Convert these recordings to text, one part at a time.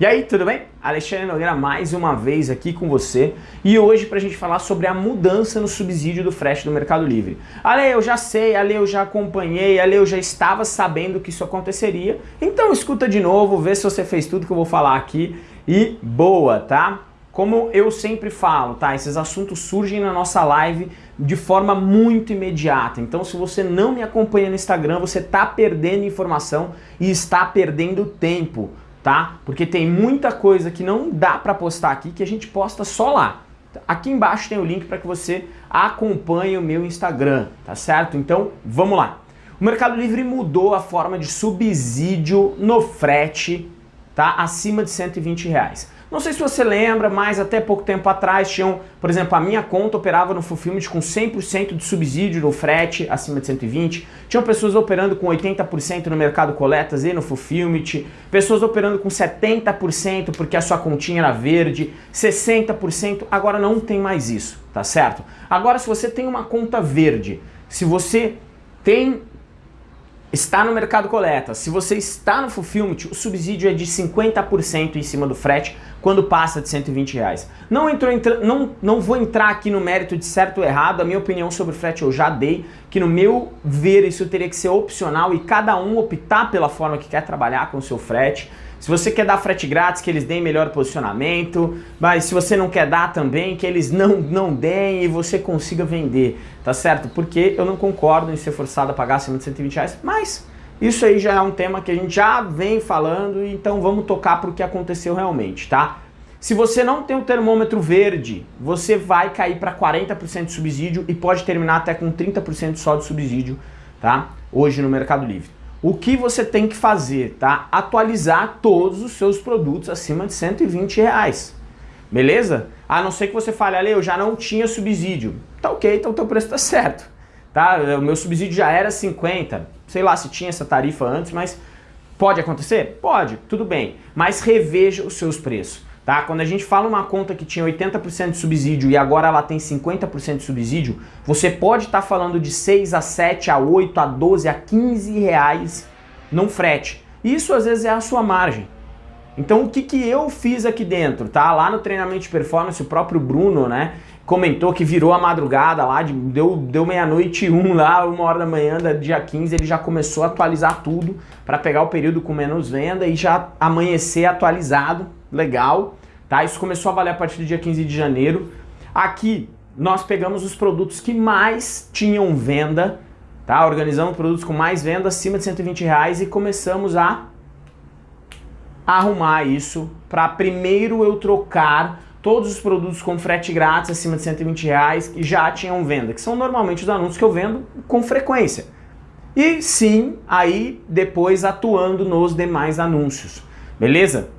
E aí, tudo bem? Alexandre Nogueira mais uma vez aqui com você e hoje para a gente falar sobre a mudança no subsídio do frete do Mercado Livre. Ale, eu já sei, Ale, eu já acompanhei, Ale, eu já estava sabendo que isso aconteceria, então escuta de novo, vê se você fez tudo que eu vou falar aqui e boa, tá? Como eu sempre falo, tá? Esses assuntos surgem na nossa live de forma muito imediata. Então, se você não me acompanha no Instagram, você está perdendo informação e está perdendo tempo tá? Porque tem muita coisa que não dá para postar aqui que a gente posta só lá. Aqui embaixo tem o link para que você acompanhe o meu Instagram, tá certo? Então, vamos lá. O Mercado Livre mudou a forma de subsídio no frete, tá? Acima de 120 reais. Não sei se você lembra, mas até pouco tempo atrás tinham, por exemplo, a minha conta operava no Fulfillment com 100% de subsídio no frete acima de 120. Tinham pessoas operando com 80% no mercado coletas e no Fulfillment. Pessoas operando com 70% porque a sua continha era verde, 60%. Agora não tem mais isso, tá certo? Agora se você tem uma conta verde, se você tem está no mercado coleta, se você está no fulfillment, o subsídio é de 50% em cima do frete quando passa de 120 reais. Não, entrou, não, não vou entrar aqui no mérito de certo ou errado, a minha opinião sobre frete eu já dei, que no meu ver isso teria que ser opcional e cada um optar pela forma que quer trabalhar com o seu frete. Se você quer dar frete grátis, que eles deem melhor posicionamento, mas se você não quer dar também, que eles não, não deem e você consiga vender, tá certo? Porque eu não concordo em ser forçado a pagar acima de 120 reais, mas isso aí já é um tema que a gente já vem falando, então vamos tocar para o que aconteceu realmente, tá? Se você não tem o termômetro verde, você vai cair para 40% de subsídio e pode terminar até com 30% só de subsídio, tá? Hoje no Mercado Livre. O que você tem que fazer, tá? Atualizar todos os seus produtos acima de 120 reais. Beleza? A não ser que você fale, ali, eu já não tinha subsídio. Tá ok, então o teu preço tá certo. Tá? O meu subsídio já era 50 sei lá se tinha essa tarifa antes, mas pode acontecer? Pode, tudo bem. Mas reveja os seus preços. Tá? Quando a gente fala uma conta que tinha 80% de subsídio e agora ela tem 50% de subsídio, você pode estar tá falando de 6 a 7, a 8, a 12, a 15 reais num frete. Isso às vezes é a sua margem. Então o que, que eu fiz aqui dentro, tá? Lá no treinamento de performance, o próprio Bruno, né, comentou que virou a madrugada lá, de, deu, deu meia-noite um lá, uma hora da manhã, da dia 15, ele já começou a atualizar tudo para pegar o período com menos venda e já amanhecer atualizado, legal, tá? Isso começou a valer a partir do dia 15 de janeiro. Aqui nós pegamos os produtos que mais tinham venda, tá? Organizamos produtos com mais venda acima de 120 reais e começamos a arrumar isso para primeiro eu trocar todos os produtos com frete grátis acima de 120 reais que já tinham venda, que são normalmente os anúncios que eu vendo com frequência. E sim, aí depois atuando nos demais anúncios, beleza?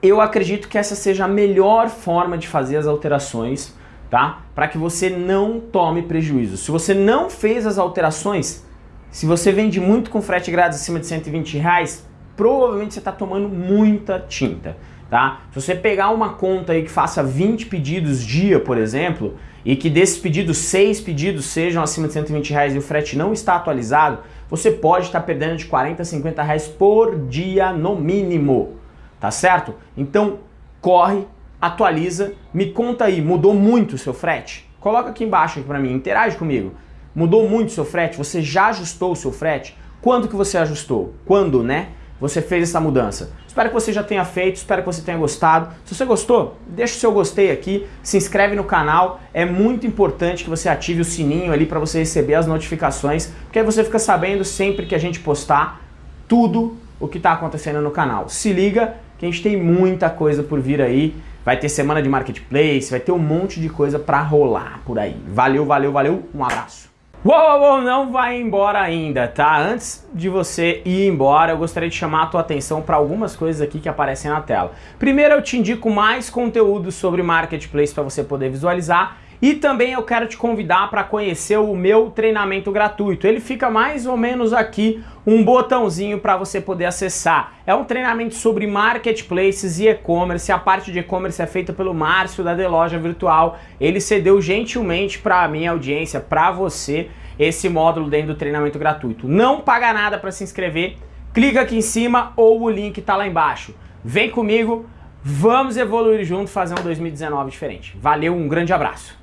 Eu acredito que essa seja a melhor forma de fazer as alterações, tá? Para que você não tome prejuízo. Se você não fez as alterações, se você vende muito com frete grátis acima de 120 reais, provavelmente você está tomando muita tinta. Tá? Se você pegar uma conta aí que faça 20 pedidos dia, por exemplo, e que desses pedidos, 6 pedidos sejam acima de 120 reais e o frete não está atualizado, você pode estar perdendo de 40 a 50 reais por dia no mínimo, tá certo? Então corre, atualiza, me conta aí, mudou muito o seu frete? Coloca aqui embaixo para mim, interage comigo. Mudou muito o seu frete? Você já ajustou o seu frete? Quando que você ajustou? Quando, né? Você fez essa mudança. Espero que você já tenha feito, espero que você tenha gostado. Se você gostou, deixa o seu gostei aqui, se inscreve no canal. É muito importante que você ative o sininho ali para você receber as notificações, porque aí você fica sabendo sempre que a gente postar tudo o que está acontecendo no canal. Se liga que a gente tem muita coisa por vir aí. Vai ter semana de marketplace, vai ter um monte de coisa para rolar por aí. Valeu, valeu, valeu. Um abraço. Uou, uou, não vai embora ainda, tá? Antes de você ir embora, eu gostaria de chamar a tua atenção para algumas coisas aqui que aparecem na tela. Primeiro, eu te indico mais conteúdo sobre Marketplace para você poder visualizar e também eu quero te convidar para conhecer o meu treinamento gratuito. Ele fica mais ou menos aqui, um botãozinho para você poder acessar. É um treinamento sobre marketplaces e e-commerce. A parte de e-commerce é feita pelo Márcio da The Loja Virtual. Ele cedeu gentilmente para a minha audiência, para você, esse módulo dentro do treinamento gratuito. Não paga nada para se inscrever. Clica aqui em cima ou o link está lá embaixo. Vem comigo, vamos evoluir junto, fazer um 2019 diferente. Valeu, um grande abraço.